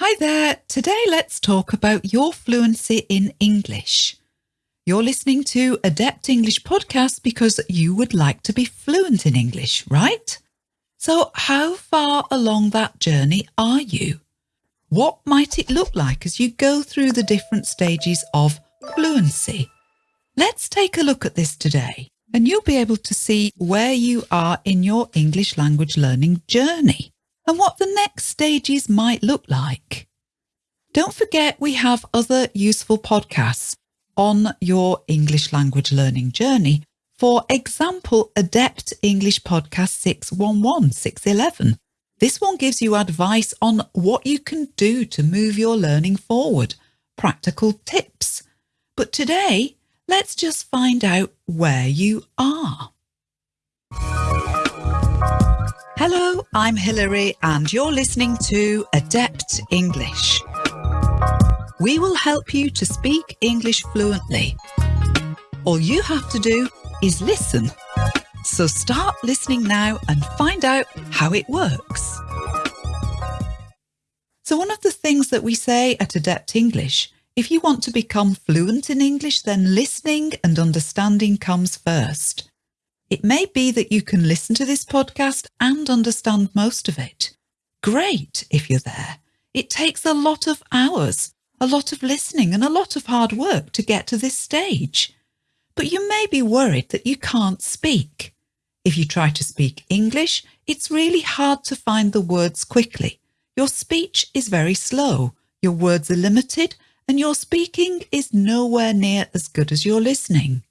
Hi there. Today let's talk about your fluency in English. You're listening to Adept English podcast because you would like to be fluent in English, right? So how far along that journey are you? What might it look like as you go through the different stages of fluency? Let's take a look at this today and you'll be able to see where you are in your English language learning journey and what the next stages might look like. Don't forget we have other useful podcasts on your English language learning journey. For example, Adept English Podcast 611, 611. This one gives you advice on what you can do to move your learning forward, practical tips. But today, let's just find out where you are. Hello, I'm Hilary and you're listening to Adept English. We will help you to speak English fluently. All you have to do is listen. So start listening now and find out how it works. So one of the things that we say at Adept English, if you want to become fluent in English, then listening and understanding comes first. It may be that you can listen to this podcast and understand most of it. Great if you're there. It takes a lot of hours, a lot of listening and a lot of hard work to get to this stage. But you may be worried that you can't speak. If you try to speak English, it's really hard to find the words quickly. Your speech is very slow, your words are limited, and your speaking is nowhere near as good as your listening.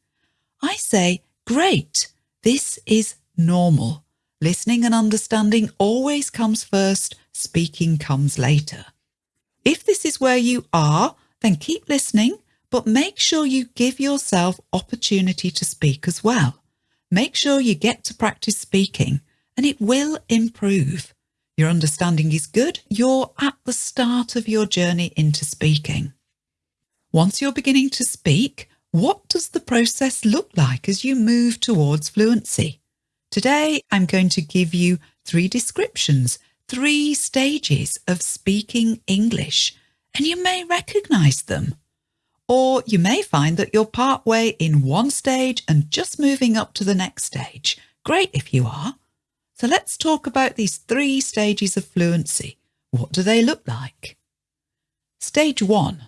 I say, great, this is normal. Listening and understanding always comes first, speaking comes later. If this is where you are, then keep listening, but make sure you give yourself opportunity to speak as well. Make sure you get to practice speaking and it will improve. Your understanding is good. You're at the start of your journey into speaking. Once you're beginning to speak, what does the process look like as you move towards fluency? Today, I'm going to give you three descriptions, three stages of speaking English, and you may recognize them. Or you may find that you're partway in one stage and just moving up to the next stage. Great if you are. So let's talk about these three stages of fluency. What do they look like? Stage one,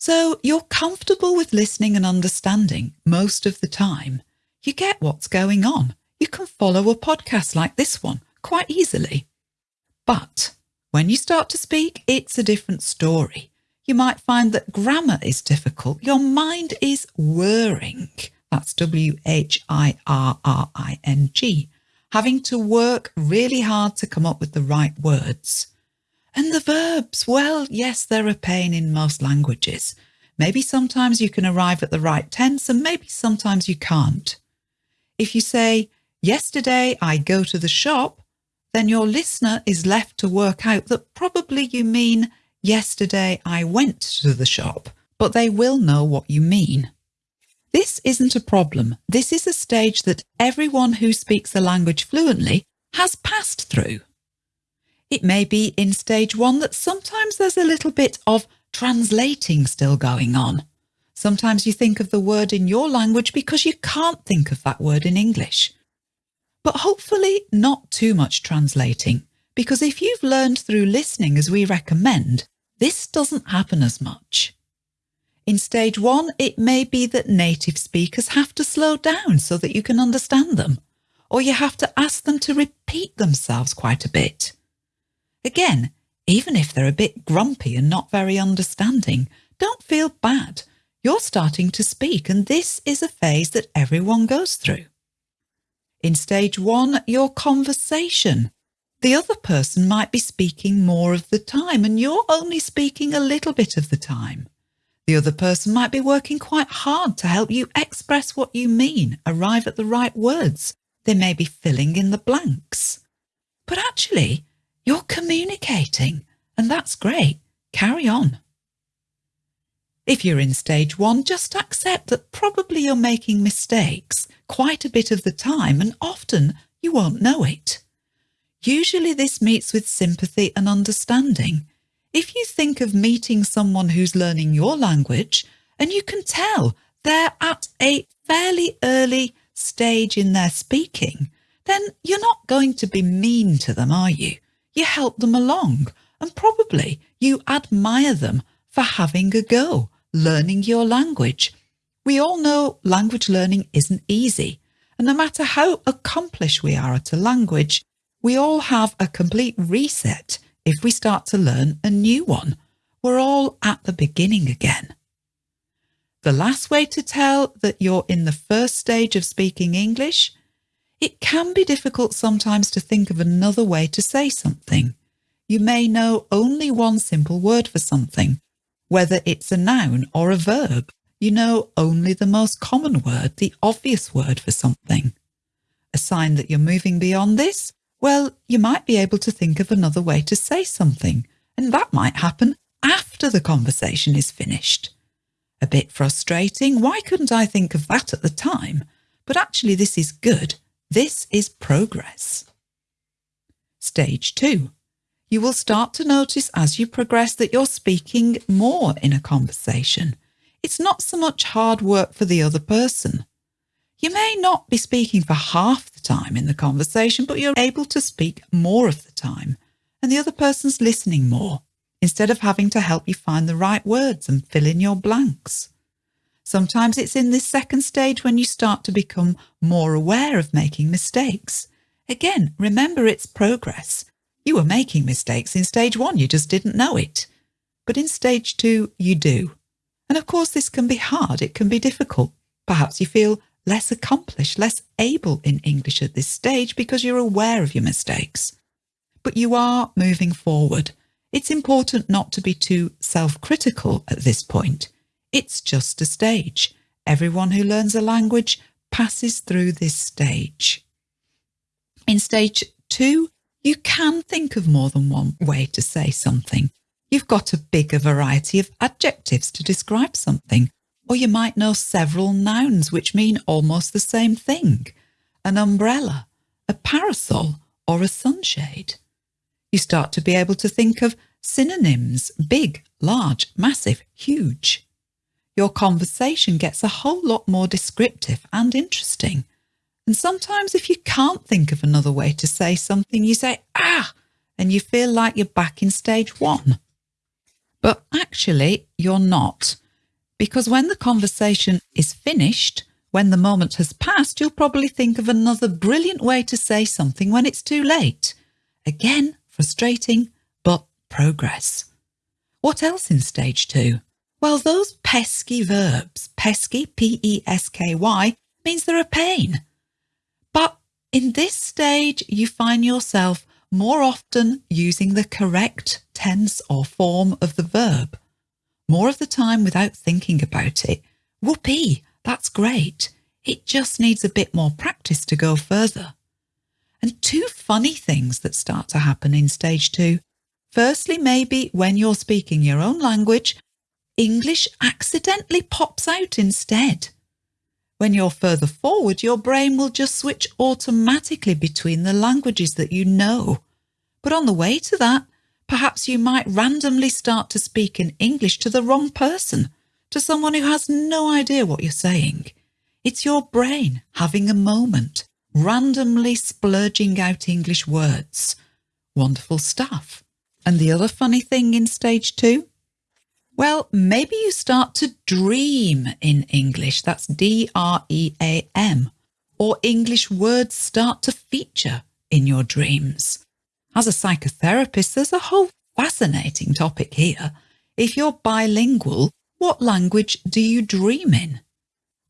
so you're comfortable with listening and understanding most of the time. You get what's going on. You can follow a podcast like this one quite easily. But when you start to speak, it's a different story. You might find that grammar is difficult. Your mind is whirring. That's W-H-I-R-R-I-N-G. Having to work really hard to come up with the right words. And the verbs, well, yes, they're a pain in most languages. Maybe sometimes you can arrive at the right tense and maybe sometimes you can't. If you say, yesterday I go to the shop, then your listener is left to work out that probably you mean yesterday I went to the shop, but they will know what you mean. This isn't a problem. This is a stage that everyone who speaks the language fluently has passed through. It may be in stage one that sometimes there's a little bit of translating still going on. Sometimes you think of the word in your language because you can't think of that word in English. But hopefully not too much translating, because if you've learned through listening as we recommend, this doesn't happen as much. In stage one, it may be that native speakers have to slow down so that you can understand them, or you have to ask them to repeat themselves quite a bit. Again, even if they're a bit grumpy and not very understanding, don't feel bad. You're starting to speak and this is a phase that everyone goes through. In stage one, your conversation. The other person might be speaking more of the time and you're only speaking a little bit of the time. The other person might be working quite hard to help you express what you mean, arrive at the right words. They may be filling in the blanks. But actually, you're communicating, and that's great. Carry on. If you're in stage one, just accept that probably you're making mistakes quite a bit of the time and often you won't know it. Usually this meets with sympathy and understanding. If you think of meeting someone who's learning your language and you can tell they're at a fairly early stage in their speaking, then you're not going to be mean to them, are you? You help them along and probably you admire them for having a go, learning your language. We all know language learning isn't easy. And no matter how accomplished we are at a language, we all have a complete reset if we start to learn a new one. We're all at the beginning again. The last way to tell that you're in the first stage of speaking English, it can be difficult sometimes to think of another way to say something. You may know only one simple word for something, whether it's a noun or a verb. You know only the most common word, the obvious word for something. A sign that you're moving beyond this? Well, you might be able to think of another way to say something, and that might happen after the conversation is finished. A bit frustrating. Why couldn't I think of that at the time? But actually, this is good. This is progress. Stage two. You will start to notice as you progress that you're speaking more in a conversation. It's not so much hard work for the other person. You may not be speaking for half the time in the conversation, but you're able to speak more of the time, and the other person's listening more, instead of having to help you find the right words and fill in your blanks. Sometimes it's in this second stage when you start to become more aware of making mistakes. Again, remember it's progress. You were making mistakes in stage one, you just didn't know it. But in stage two, you do. And of course, this can be hard, it can be difficult. Perhaps you feel less accomplished, less able in English at this stage because you're aware of your mistakes. But you are moving forward. It's important not to be too self-critical at this point. It's just a stage. Everyone who learns a language passes through this stage. In stage two, you can think of more than one way to say something. You've got a bigger variety of adjectives to describe something, or you might know several nouns which mean almost the same thing an umbrella, a parasol, or a sunshade. You start to be able to think of synonyms big, large, massive, huge. Your conversation gets a whole lot more descriptive and interesting. And sometimes, if you can't think of another way to say something, you say, ah, and you feel like you're back in stage one. But actually, you're not. Because when the conversation is finished, when the moment has passed, you'll probably think of another brilliant way to say something when it's too late. Again, frustrating, but progress. What else in stage two? Well, those pesky verbs, pesky, P-E-S-K-Y, means they're a pain. But in this stage, you find yourself more often using the correct tense or form of the verb more of the time without thinking about it. Whoopee, that's great. It just needs a bit more practice to go further. And two funny things that start to happen in stage two. Firstly, maybe when you're speaking your own language, English accidentally pops out instead. When you're further forward, your brain will just switch automatically between the languages that you know. But on the way to that, Perhaps you might randomly start to speak in English to the wrong person, to someone who has no idea what you're saying. It's your brain having a moment, randomly splurging out English words. Wonderful stuff. And the other funny thing in stage two? Well, maybe you start to dream in English. That's D-R-E-A-M. Or English words start to feature in your dreams. As a psychotherapist, there's a whole fascinating topic here. If you're bilingual, what language do you dream in?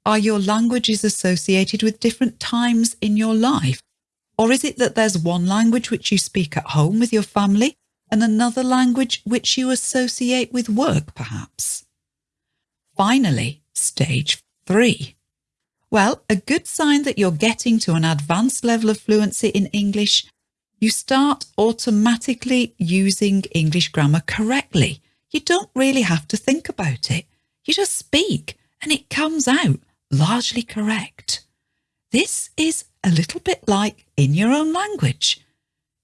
Are your languages associated with different times in your life? Or is it that there's one language which you speak at home with your family and another language which you associate with work, perhaps? Finally, stage three. Well, a good sign that you're getting to an advanced level of fluency in English you start automatically using English grammar correctly. You don't really have to think about it. You just speak and it comes out largely correct. This is a little bit like in your own language.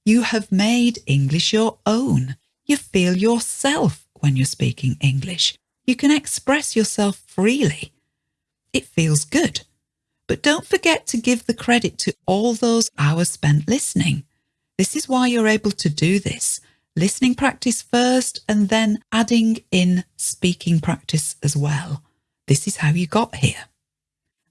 You have made English your own. You feel yourself when you're speaking English. You can express yourself freely. It feels good. But don't forget to give the credit to all those hours spent listening. This is why you're able to do this. Listening practice first and then adding in speaking practice as well. This is how you got here.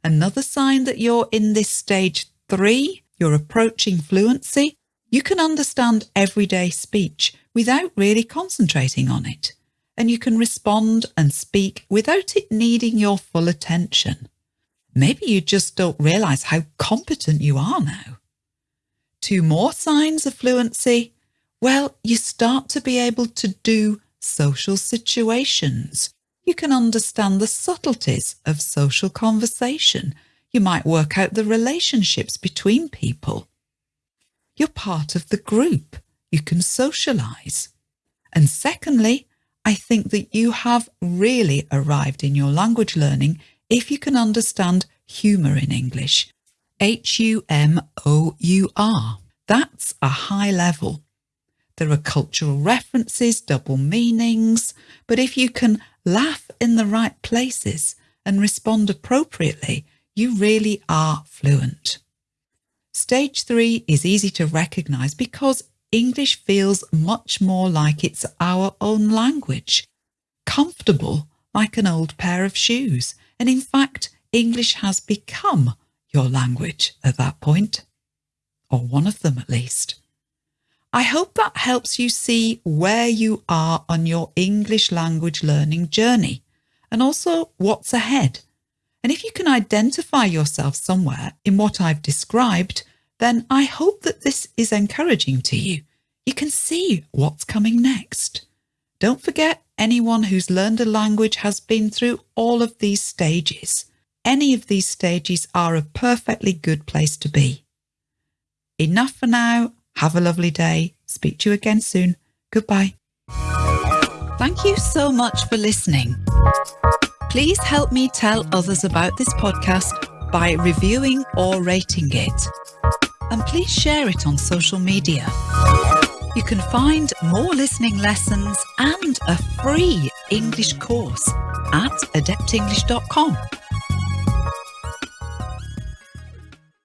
Another sign that you're in this stage three, you're approaching fluency, you can understand everyday speech without really concentrating on it. And you can respond and speak without it needing your full attention. Maybe you just don't realize how competent you are now. Two more signs of fluency. Well, you start to be able to do social situations. You can understand the subtleties of social conversation. You might work out the relationships between people. You're part of the group. You can socialize. And secondly, I think that you have really arrived in your language learning if you can understand humour in English. H-U-M-O-U-R. That's a high level. There are cultural references, double meanings, but if you can laugh in the right places and respond appropriately, you really are fluent. Stage three is easy to recognise because English feels much more like it's our own language, comfortable like an old pair of shoes. And in fact, English has become your language at that point, or one of them at least. I hope that helps you see where you are on your English language learning journey and also what's ahead. And if you can identify yourself somewhere in what I've described, then I hope that this is encouraging to you. You can see what's coming next. Don't forget, anyone who's learned a language has been through all of these stages. Any of these stages are a perfectly good place to be. Enough for now. Have a lovely day. Speak to you again soon. Goodbye. Thank you so much for listening. Please help me tell others about this podcast by reviewing or rating it. And please share it on social media. You can find more listening lessons and a free English course at adeptenglish.com.